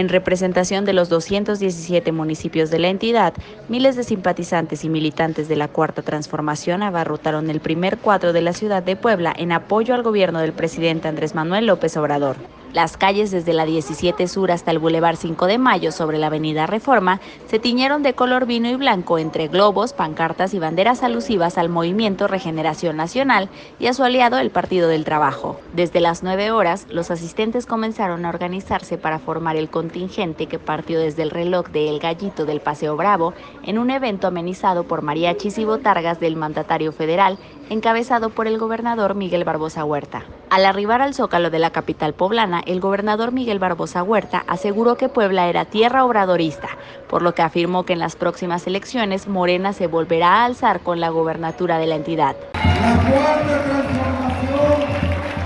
En representación de los 217 municipios de la entidad, miles de simpatizantes y militantes de la Cuarta Transformación abarrotaron el primer cuadro de la ciudad de Puebla en apoyo al gobierno del presidente Andrés Manuel López Obrador. Las calles desde la 17 Sur hasta el Boulevard 5 de Mayo sobre la Avenida Reforma se tiñeron de color vino y blanco entre globos, pancartas y banderas alusivas al movimiento Regeneración Nacional y a su aliado el Partido del Trabajo. Desde las 9 horas, los asistentes comenzaron a organizarse para formar el contingente que partió desde el reloj de El Gallito del Paseo Bravo en un evento amenizado por mariachis y botargas del mandatario federal, encabezado por el gobernador Miguel Barbosa Huerta. Al arribar al zócalo de la capital poblana, el gobernador Miguel Barbosa Huerta aseguró que Puebla era tierra obradorista, por lo que afirmó que en las próximas elecciones Morena se volverá a alzar con la gobernatura de la entidad. La cuarta transformación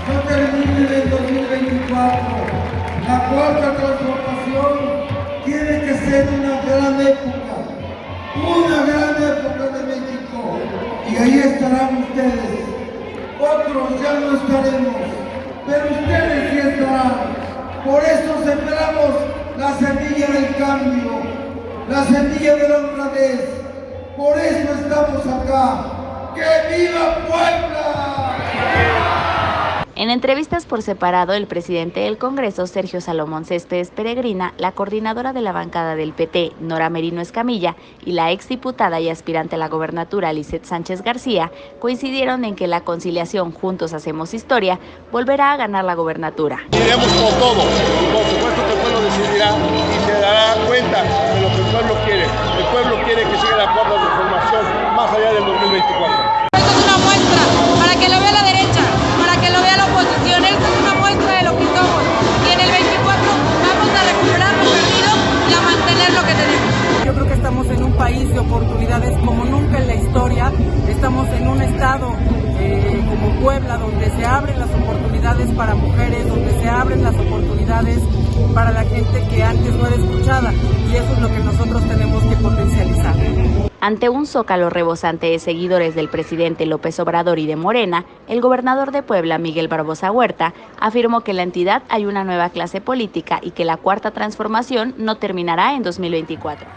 no termina en 2024. La cuarta transformación tiene que ser una gran época, una gran época de México. Y ahí estarán ustedes otros ya no estaremos, pero ustedes sí estarán. Por eso sembramos la semilla del cambio, la semilla de la honradez. Por eso estamos acá. ¡Que viva Puebla! En entrevistas por separado, el presidente del Congreso, Sergio Salomón Céspedes Peregrina, la coordinadora de la bancada del PT, Nora Merino Escamilla, y la exdiputada y aspirante a la gobernatura, Lizeth Sánchez García, coincidieron en que la conciliación Juntos Hacemos Historia volverá a ganar la gobernatura. Iremos por todo, por supuesto que el pueblo decidirá y se dará cuenta de lo que el pueblo quiere. El pueblo quiere que siga la cuarta transformación más allá del 2024. Yo creo que estamos en un país de oportunidades como nunca en la historia. Estamos en un estado eh, como Puebla donde se abren las oportunidades para mujeres, donde se abren las oportunidades para la gente que antes no era escuchada. Y eso es lo que nosotros. Ante un zócalo rebosante de seguidores del presidente López Obrador y de Morena, el gobernador de Puebla, Miguel Barbosa Huerta, afirmó que en la entidad hay una nueva clase política y que la cuarta transformación no terminará en 2024.